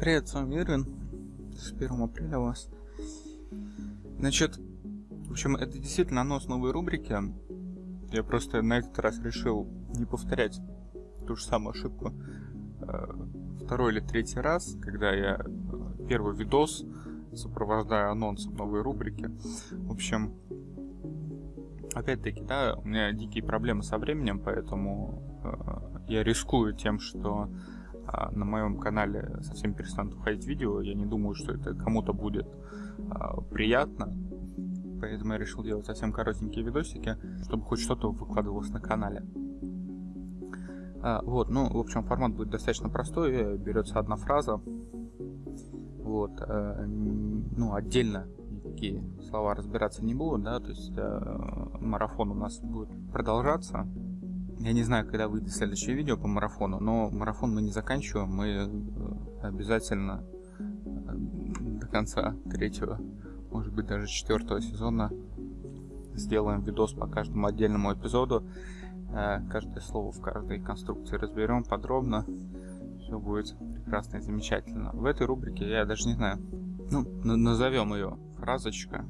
Привет, с вами Ирвин. С 1 апреля у вас. Значит, в общем, это действительно анонс новой рубрики. Я просто на этот раз решил не повторять ту же самую ошибку э, второй или третий раз, когда я э, первый видос сопровождаю анонсом новой рубрики. В общем, опять-таки, да, у меня дикие проблемы со временем, поэтому э, я рискую тем, что на моем канале совсем перестанут выходить видео. Я не думаю, что это кому-то будет э, приятно. Поэтому я решил делать совсем коротенькие видосики, чтобы хоть что-то выкладывалось на канале. А, вот, ну, в общем, формат будет достаточно простой. Берется одна фраза. Вот, э, ну, отдельно никакие слова разбираться не буду, да, то есть э, марафон у нас будет продолжаться. Я не знаю, когда выйдет следующее видео по марафону, но марафон мы не заканчиваем, мы э, обязательно э, до конца третьего, может быть даже четвертого сезона сделаем видос по каждому отдельному эпизоду. Э, каждое слово в каждой конструкции разберем подробно. Все будет прекрасно и замечательно. В этой рубрике я даже не знаю, ну, назовем ее фразочка.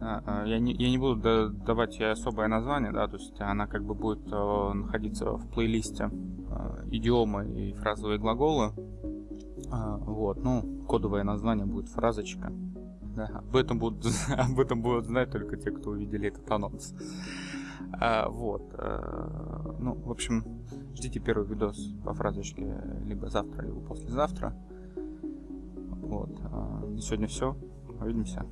А, а, я не, я не буду давать ей особое название, да, то есть она как бы будет э, находиться в плейлисте э, идиомы и фразовые глаголы. А, вот, ну, кодовое название будет фразочка. Да, об этом будут, об этом будут знать только те, кто увидели этот анонс. Вот. А, ну, в общем, ждите первый видос по фразочке либо завтра, либо послезавтра. Вот. На сегодня все. Увидимся.